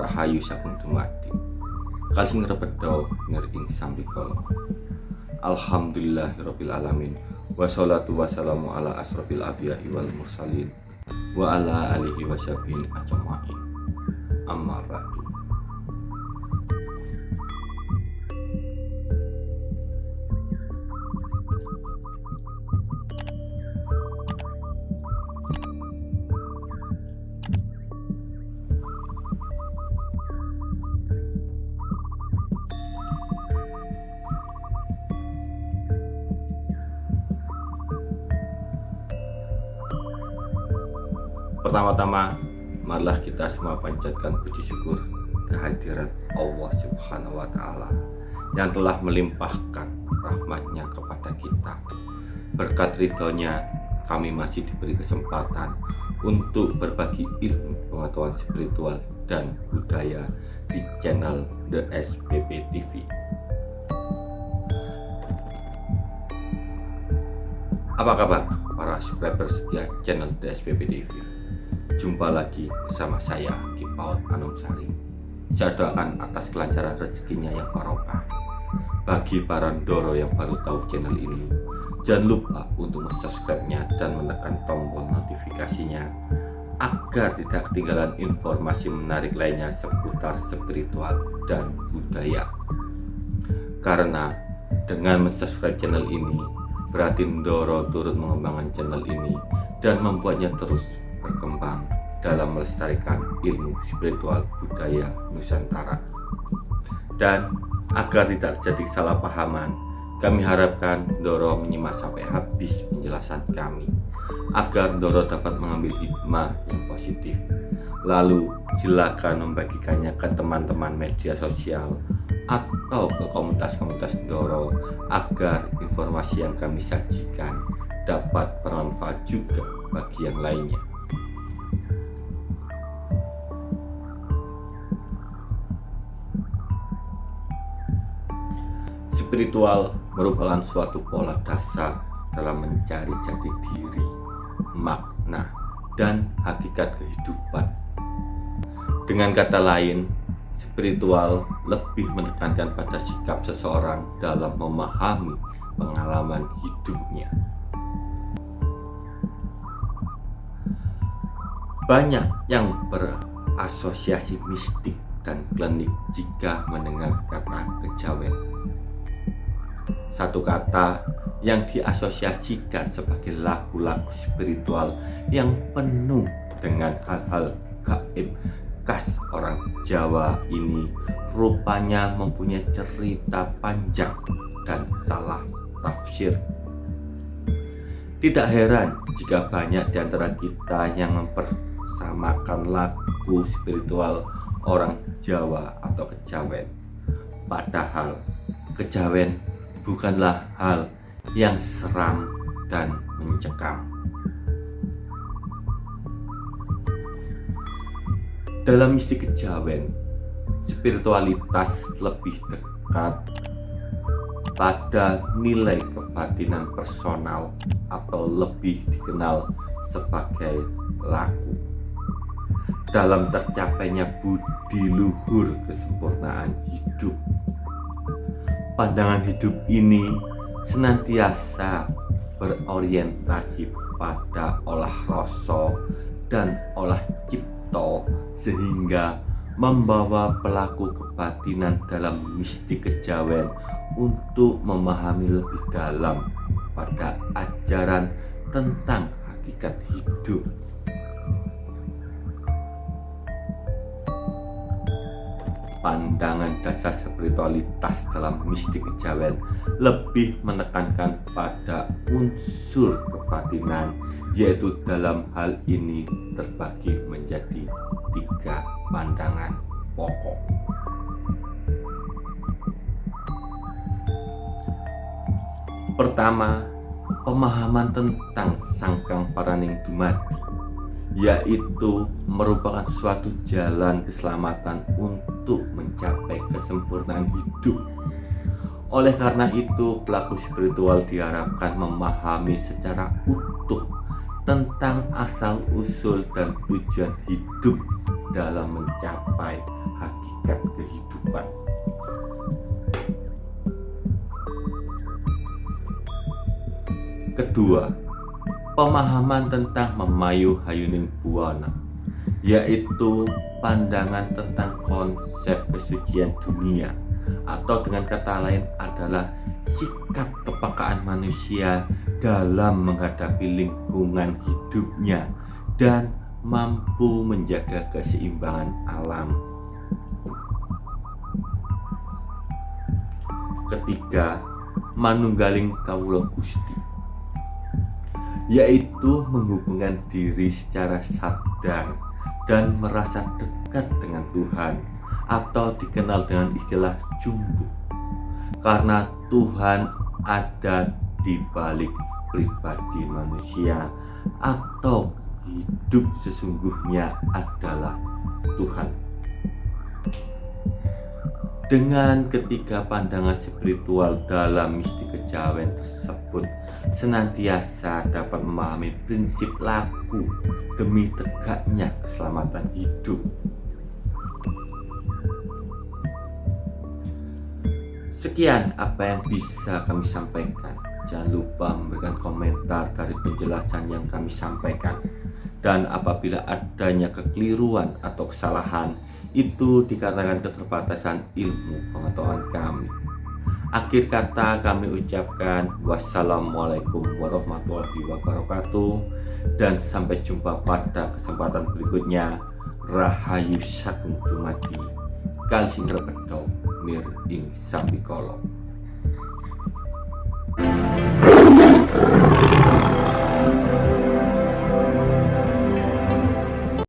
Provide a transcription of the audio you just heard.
Rahayu Sagung Dumadi. Kalsing rebedo ngering sambikala Alhamdulillahirabbil alamin. Wassalatu wassalamu ala asrofil abiyai wal mursalin. Wa ala alihi wasyabin ajma'in. Amma ba'du Pertama-tama, marilah kita semua panjatkan puji syukur kehadirat Allah Subhanahu wa Ta'ala yang telah melimpahkan rahmatnya kepada kita. Berkat ridhonya, kami masih diberi kesempatan untuk berbagi ilmu pengetahuan spiritual dan budaya di channel The SPP TV. Apa kabar para subscriber setia channel The SPP TV? Jumpa lagi bersama saya Kipaut Anumsari. Saya doakan atas kelancaran rezekinya yang barokah. Bagi para Ndoro yang baru tahu channel ini Jangan lupa untuk subscribe-nya dan menekan tombol notifikasinya Agar tidak ketinggalan informasi menarik lainnya seputar spiritual dan budaya. Karena dengan subscribe channel ini Berarti Ndoro turut mengembangkan channel ini dan membuatnya terus berkembang dalam melestarikan ilmu spiritual budaya Nusantara. Dan agar tidak terjadi kesalahpahaman, kami harapkan Doro menyimak sampai habis penjelasan kami, agar Doro dapat mengambil hikmah yang positif. Lalu silakan membagikannya ke teman-teman media sosial atau ke komunitas-komunitas Doro agar informasi yang kami sajikan dapat bermanfaat juga bagi yang lainnya. Spiritual merupakan suatu pola dasar dalam mencari jati diri, makna, dan hakikat kehidupan. Dengan kata lain, spiritual lebih menekankan pada sikap seseorang dalam memahami pengalaman hidupnya. Banyak yang berasosiasi mistik dan klinik jika mendengar kata kejawen satu kata yang diasosiasikan sebagai lagu-lagu spiritual yang penuh dengan hal-hal gaib khas orang Jawa ini rupanya mempunyai cerita panjang dan salah tafsir. Tidak heran jika banyak di antara kita yang mempersamakan lagu spiritual orang Jawa atau kejawen. Padahal kejawen bukanlah hal yang seram dan mencekam. Dalam mistik kejawen, spiritualitas lebih dekat pada nilai kebatinan personal atau lebih dikenal sebagai laku. Dalam tercapainya budi luhur kesempurnaan hidup pandangan hidup ini senantiasa berorientasi pada olah rasa dan olah cipto sehingga membawa pelaku kebatinan dalam mistik kejawen untuk memahami lebih dalam pada ajaran tentang hakikat hidup pandangan dasar spiritualitas dalam mistik kejawen lebih menekankan pada unsur kebatinan yaitu dalam hal ini terbagi menjadi tiga pandangan pokok. Pertama pemahaman tentang sangkang paraning dumadi yaitu merupakan suatu jalan keselamatan untuk mencapai kesempurnaan hidup. Oleh karena itu, pelaku spiritual diharapkan memahami secara utuh tentang asal-usul dan tujuan hidup dalam mencapai hakikat kehidupan. Kedua, pemahaman tentang memayu hayuning buana, yaitu pandangan tentang konsep kesucian dunia atau dengan kata lain adalah sikap kepekaan manusia dalam menghadapi lingkungan hidupnya dan mampu menjaga keseimbangan alam. Ketiga, manunggaling kawula Gusti yaitu menghubungkan diri secara sadar dan merasa dekat dengan Tuhan atau dikenal dengan istilah jumbo. Karena Tuhan ada di balik pribadi manusia atau hidup sesungguhnya adalah Tuhan. Dengan ketiga pandangan spiritual dalam misti kejawen tersebut senantiasa dapat memahami prinsip laku demi tegaknya keselamatan hidup. Sekian apa yang bisa kami sampaikan. Jangan lupa memberikan komentar dari penjelasan yang kami sampaikan. Dan apabila adanya kekeliruan atau kesalahan, itu dikatakan keterbatasan ilmu pengetahuan kami. Akhir kata kami ucapkan wassalamualaikum warahmatullahi wabarakatuh dan sampai jumpa pada kesempatan berikutnya. Rahayu Sagung Dumadi Kali sing repedok mir ing sambikala.